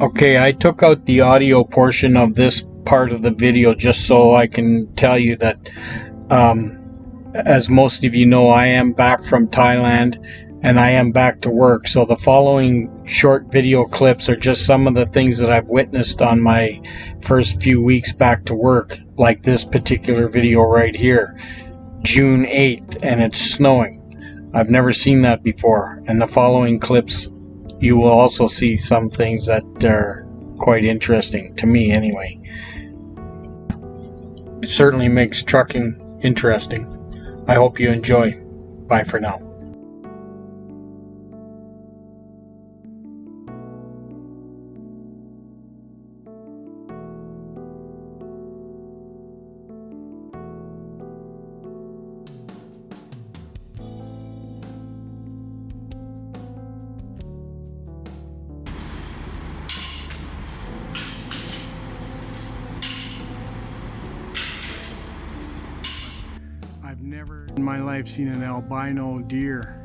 Okay, I took out the audio portion of this part of the video just so I can tell you that, um, as most of you know, I am back from Thailand and I am back to work. So the following short video clips are just some of the things that I've witnessed on my first few weeks back to work, like this particular video right here, June 8th, and it's snowing. I've never seen that before, and the following clips you will also see some things that are quite interesting to me anyway. It certainly makes trucking interesting. I hope you enjoy. Bye for now. Never in my life seen an albino deer.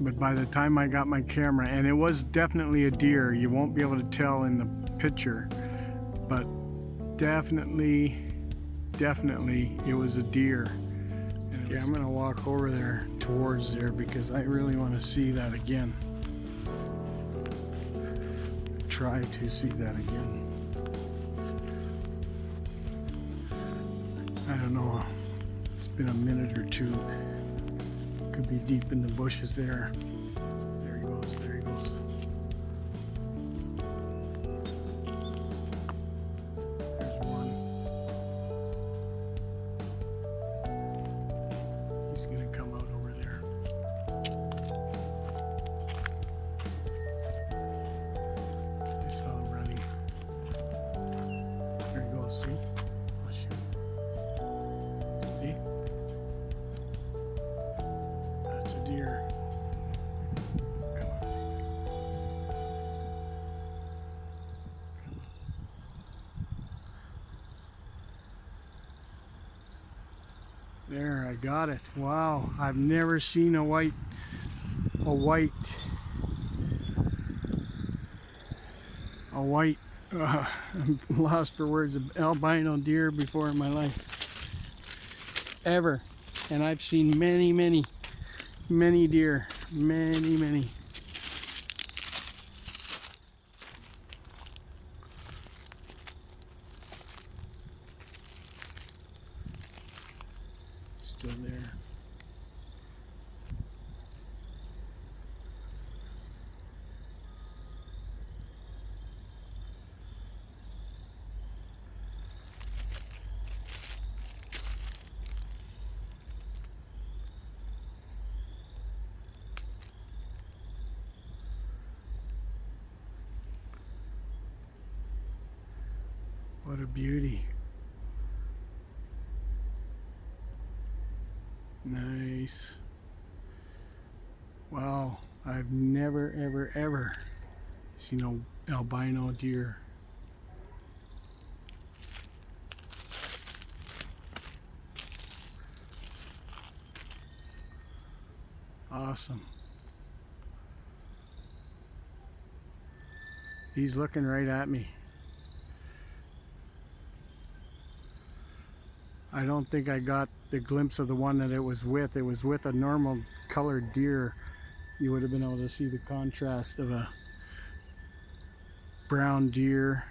But by the time I got my camera, and it was definitely a deer, you won't be able to tell in the picture, but definitely, definitely it was a deer. Okay, I'm gonna walk over there towards there because I really want to see that again. Try to see that again. I don't know been a minute or two. Could be deep in the bushes there. There he goes, there he goes. There's one. He's gonna come out over there. I saw him running. There he goes, see? On. There, I got it. Wow, I've never seen a white, a white, a white, uh, I'm lost for words, albino deer before in my life. Ever. And I've seen many, many, many deer. Many, many. Still there. A beauty. Nice. Wow, I've never, ever, ever seen a albino deer. Awesome. He's looking right at me. I don't think I got the glimpse of the one that it was with. It was with a normal colored deer. You would have been able to see the contrast of a brown deer.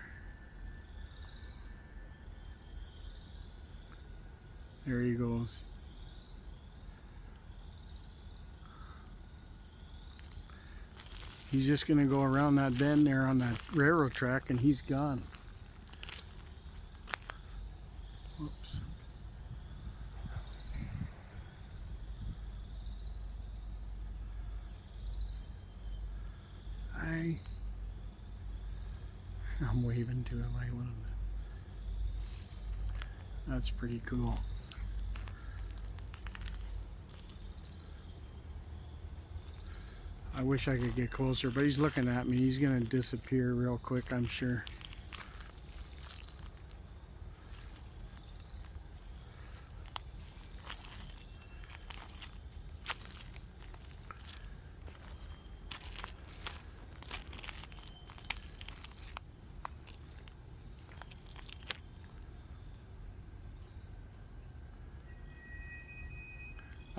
There he goes. He's just gonna go around that bend there on that railroad track and he's gone. Whoops. I I'm waving to him. I want him to. That's pretty cool. I wish I could get closer, but he's looking at me. He's gonna disappear real quick, I'm sure.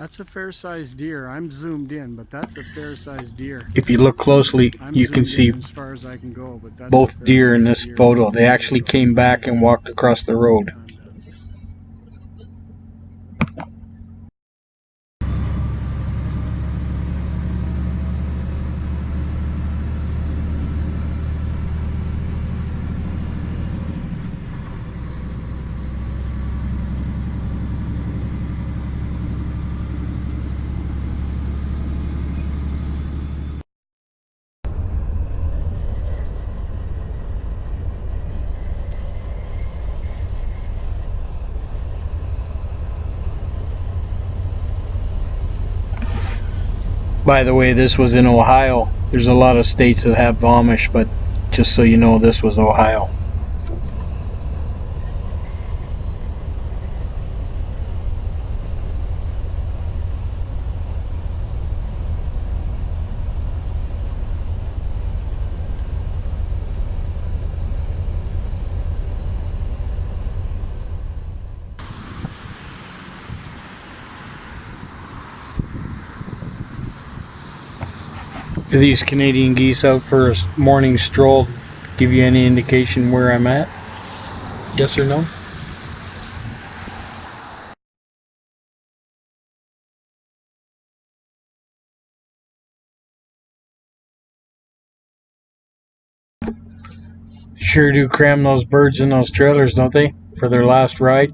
That's a fair-sized deer. I'm zoomed in, but that's a fair-sized deer. If you look closely, I'm you can see as far as I can go, but both deer in this deer. photo. They actually came back and walked across the road. By the way, this was in Ohio. There's a lot of states that have Amish, but just so you know, this was Ohio. Are these Canadian geese out for a morning stroll? Give you any indication where I'm at? Yes or no? Sure do cram those birds in those trailers, don't they? For their last ride.